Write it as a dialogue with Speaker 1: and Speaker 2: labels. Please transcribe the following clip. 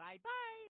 Speaker 1: Bye bye.